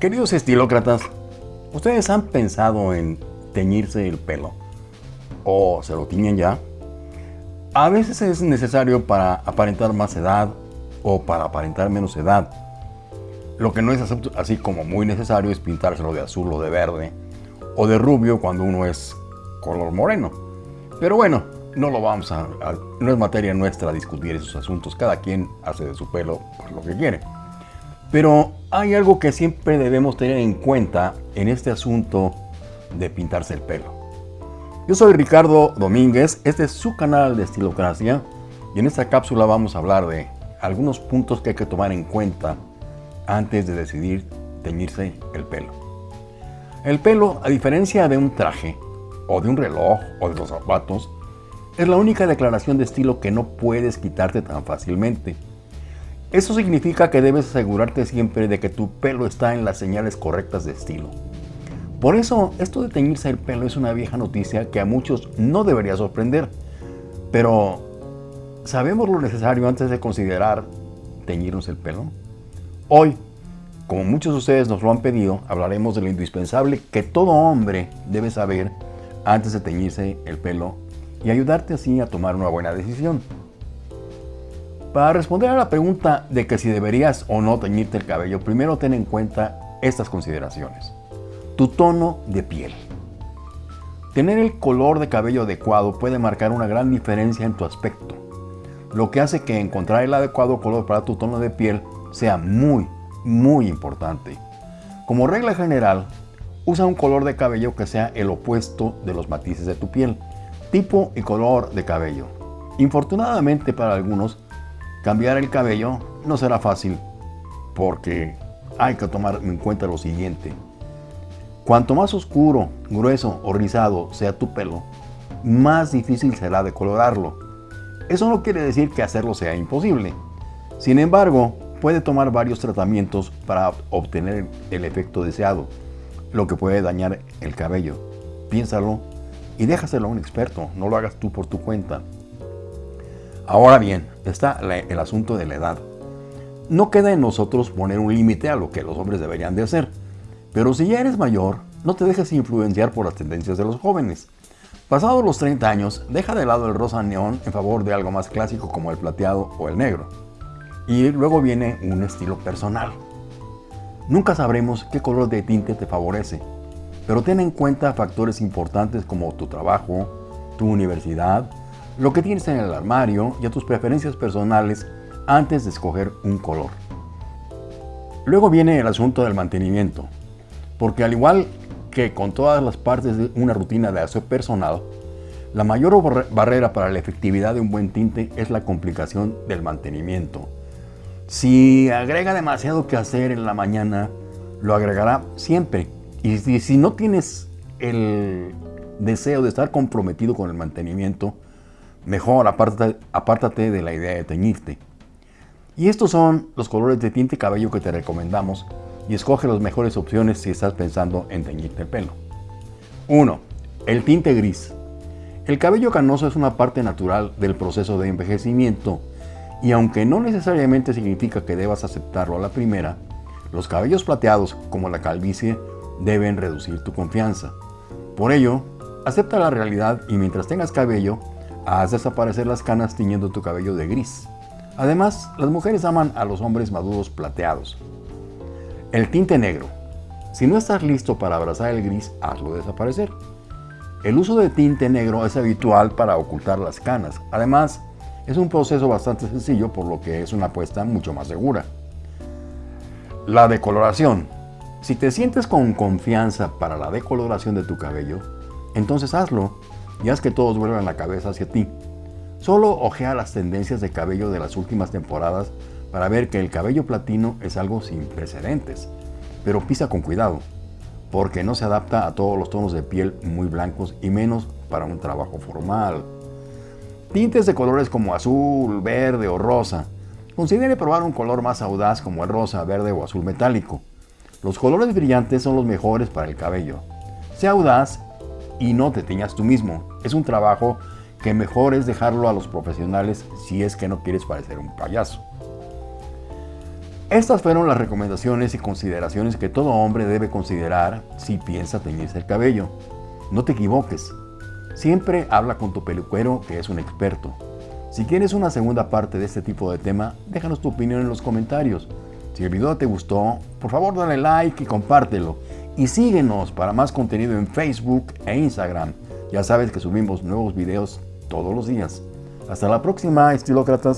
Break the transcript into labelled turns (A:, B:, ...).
A: Queridos estilócratas, ¿ustedes han pensado en teñirse el pelo? ¿O se lo tiñen ya? A veces es necesario para aparentar más edad o para aparentar menos edad. Lo que no es así como muy necesario es pintárselo de azul o de verde o de rubio cuando uno es color moreno. Pero bueno, no lo vamos a, no es materia nuestra discutir esos asuntos. Cada quien hace de su pelo lo que quiere. Pero hay algo que siempre debemos tener en cuenta en este asunto de pintarse el pelo. Yo soy Ricardo Domínguez, este es su canal de Estilocracia y en esta cápsula vamos a hablar de algunos puntos que hay que tomar en cuenta antes de decidir teñirse el pelo. El pelo, a diferencia de un traje, o de un reloj, o de los zapatos, es la única declaración de estilo que no puedes quitarte tan fácilmente. Eso significa que debes asegurarte siempre de que tu pelo está en las señales correctas de estilo. Por eso, esto de teñirse el pelo es una vieja noticia que a muchos no debería sorprender. Pero, ¿sabemos lo necesario antes de considerar teñirnos el pelo? Hoy, como muchos de ustedes nos lo han pedido, hablaremos de lo indispensable que todo hombre debe saber antes de teñirse el pelo y ayudarte así a tomar una buena decisión. Para responder a la pregunta de que si deberías o no teñirte el cabello, primero ten en cuenta estas consideraciones. Tu tono de piel. Tener el color de cabello adecuado puede marcar una gran diferencia en tu aspecto, lo que hace que encontrar el adecuado color para tu tono de piel sea muy, muy importante. Como regla general, usa un color de cabello que sea el opuesto de los matices de tu piel, tipo y color de cabello. Infortunadamente para algunos, Cambiar el cabello no será fácil porque hay que tomar en cuenta lo siguiente. Cuanto más oscuro, grueso o rizado sea tu pelo, más difícil será decolorarlo. Eso no quiere decir que hacerlo sea imposible. Sin embargo, puede tomar varios tratamientos para obtener el efecto deseado, lo que puede dañar el cabello. Piénsalo y déjaselo a un experto, no lo hagas tú por tu cuenta. Ahora bien, está el asunto de la edad. No queda en nosotros poner un límite a lo que los hombres deberían de hacer, pero si ya eres mayor, no te dejes influenciar por las tendencias de los jóvenes. Pasados los 30 años, deja de lado el rosa neón en favor de algo más clásico como el plateado o el negro. Y luego viene un estilo personal. Nunca sabremos qué color de tinte te favorece, pero ten en cuenta factores importantes como tu trabajo, tu universidad, lo que tienes en el armario y a tus preferencias personales antes de escoger un color. Luego viene el asunto del mantenimiento, porque al igual que con todas las partes de una rutina de aseo personal, la mayor barrera para la efectividad de un buen tinte es la complicación del mantenimiento. Si agrega demasiado que hacer en la mañana, lo agregará siempre. Y si, no tienes el deseo de estar comprometido con el mantenimiento, Mejor apártate, de la idea de teñirte. Y estos son los colores de tinte cabello que te recomendamos y escoge las mejores opciones si estás pensando en teñirte el pelo. 1. El tinte gris. El cabello canoso es una parte natural del proceso de envejecimiento y aunque no necesariamente significa que debas aceptarlo a la primera, los cabellos plateados como la calvicie deben reducir tu confianza. Por ello, acepta la realidad y mientras tengas cabello, Haz desaparecer las canas tiñendo tu cabello de gris. Además, las mujeres aman a los hombres maduros plateados. El tinte negro. Si no estás listo para abrazar el gris, hazlo desaparecer. El uso de tinte negro es habitual para ocultar las canas. Además, es un proceso bastante sencillo por lo que es una apuesta mucho más segura. La decoloración. Si te sientes con confianza para la decoloración de tu cabello, entonces hazlo y haz que todos vuelvan la cabeza hacia ti. Solo ojea las tendencias de cabello de las últimas temporadas para ver que el cabello platino es algo sin precedentes, pero pisa con cuidado, porque no se adapta a todos los tonos de piel muy blancos y menos para un trabajo formal. Tintes de colores como azul, verde o rosa. Considere probar un color más audaz como el rosa, verde o azul metálico. Los colores brillantes son los mejores para el cabello. Sea audaz y no te teñas tú mismo. Es un trabajo que mejor es dejarlo a los profesionales si es que no quieres parecer un payaso. Estas fueron las recomendaciones y consideraciones que todo hombre debe considerar si piensa teñirse el cabello. No te equivoques. Siempre habla con tu peluquero que es un experto. Si quieres una segunda parte de este tipo de tema, déjanos tu opinión en los comentarios. Si el video te gustó, por favor dale like y compártelo. Y síguenos para más contenido en Facebook e Instagram. Ya sabes que subimos nuevos videos todos los días. Hasta la próxima, estilócratas.